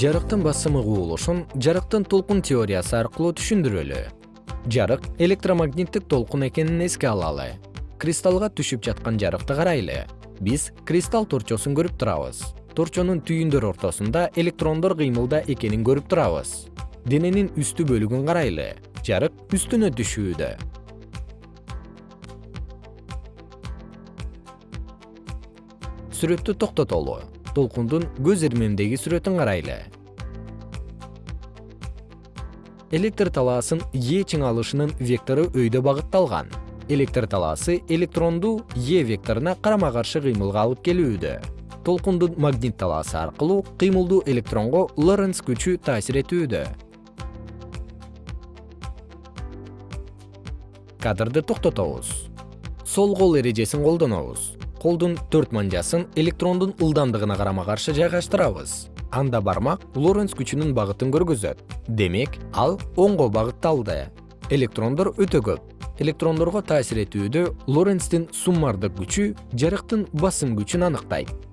жарыктын басымы кубулушун жарыктын толкун теориясы аркылуу түшүндүрөлү. Жарык электромагниттик толкун экенин эске алалы. Кристаллга түшүп жаткан жарыкты карайлы. Биз кристалл торчосун көрүп турабыз. Торчонун түйүндөр ортосунда электрондор кыймылда экенин көрүп турабыз. Дененин үстү бөлүгүн карайлы. Жарык үстүнө түшүүдө. Сүрөттү токтотолу толкундун көз ирмемдеги сүрөтүн карайлы. Электр талаасын е чыңалышынын вектору өйдө багытталган. Электр талаасы электронду е векторуна карама каршы кыймылга алып келүүдө. Толкундун магнит талаасы аркылуу кыймылдуу электронго лоренц күчү таасир этүүдө. Кадрды токтотобуз. Сол кол эрежесин колдонобуз колдун төрт манжасын электрондун ылдамдыгына карама каршы жайгаштырабыз. Анда бармак лоренц күчүнүн багытын көргөзөт. Демек ал оңго багытталды. Электрондор өтө көп. Электрондорго таасир этүүдө лоренцтин суммардык күчү жарыктын басым күчүн аныктайт